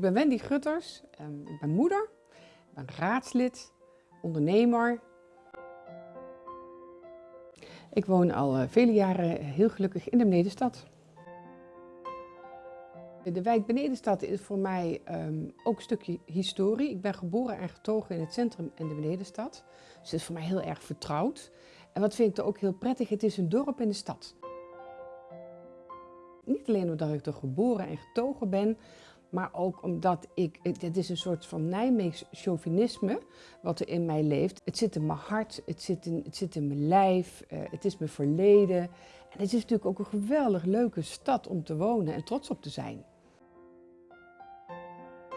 Ik ben Wendy Gutters, ehm, ik ben moeder, ik ben raadslid, ondernemer. Ik woon al eh, vele jaren heel gelukkig in de Benedenstad. De wijk Benedenstad is voor mij ehm, ook een stukje historie. Ik ben geboren en getogen in het centrum en de Benedenstad. Dus het is voor mij heel erg vertrouwd. En wat vind ik er ook heel prettig, het is een dorp in de stad. Niet alleen omdat ik er geboren en getogen ben, maar ook omdat ik, het is een soort van Nijmeegs chauvinisme wat er in mij leeft. Het zit in mijn hart, het zit in, het zit in mijn lijf, uh, het is mijn verleden. En het is natuurlijk ook een geweldig leuke stad om te wonen en trots op te zijn.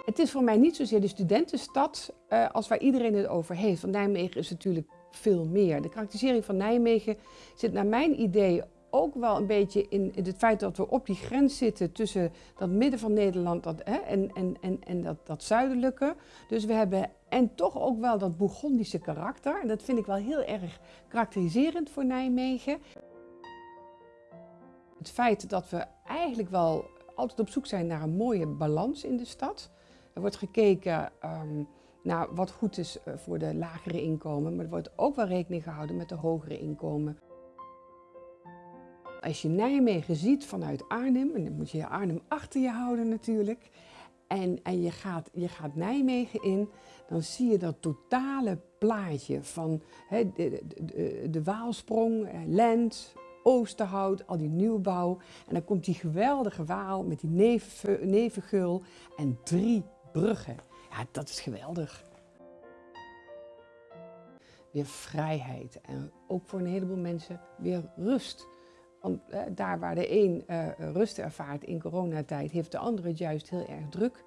Het is voor mij niet zozeer de studentenstad uh, als waar iedereen het over heeft. Want Nijmegen is natuurlijk veel meer. De karakterisering van Nijmegen zit naar mijn idee ook wel een beetje in, het feit dat we op die grens zitten tussen dat midden van Nederland dat, hè, en, en, en, en dat, dat zuidelijke. Dus we hebben en toch ook wel dat Bourgondische karakter. En dat vind ik wel heel erg karakteriserend voor Nijmegen. Het feit dat we eigenlijk wel altijd op zoek zijn naar een mooie balans in de stad. Er wordt gekeken um, naar wat goed is eh, voor de lagere inkomen, maar er wordt ook wel rekening gehouden met de hogere inkomen. Als je Nijmegen ziet vanuit Arnhem, en dan moet je Arnhem achter je houden natuurlijk, en, en je, gaat, je gaat Nijmegen in, dan zie je dat totale plaatje van de, de, Waalsprong, eh, Lent, Oosterhout, al die nieuwbouw. En dan komt die geweldige Waal met die neven, nevengul en drie bruggen. Ja, dat is geweldig. Weer vrijheid en ook voor een heleboel mensen weer rust. Want eh, daar waar de een uh, rust ervaart in coronatijd, heeft de andere het juist heel erg druk.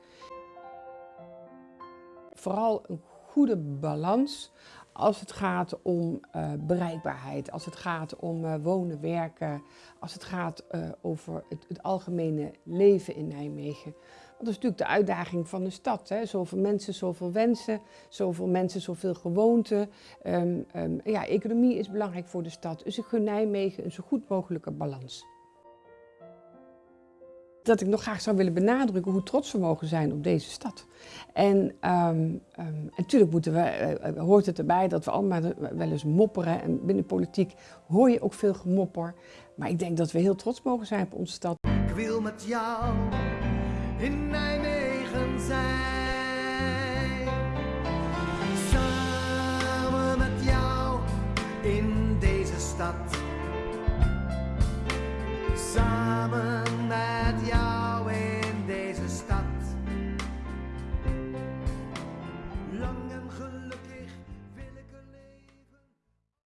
Vooral een goede balans als het gaat om uh, bereikbaarheid, als het gaat om uh, wonen, werken, als het gaat uh, over het, het, algemene leven in Nijmegen. Dat is natuurlijk de uitdaging van de stad. Hè? Zoveel mensen, zoveel wensen, zoveel mensen, zoveel gewoonten. Um, um, ja, economie is belangrijk voor de stad, dus ik gun Nijmegen een zo goed mogelijke balans dat ik nog graag zou willen benadrukken hoe trots we mogen zijn op deze stad. En um, um, natuurlijk moeten we, uh, hoort het erbij dat we allemaal wel eens mopperen. En binnen politiek hoor je ook veel gemopper. Maar ik denk dat we heel trots mogen zijn op onze stad. Ik wil met jou in Nijmegen zijn. Samen met jou in deze stad. Samen Yeah.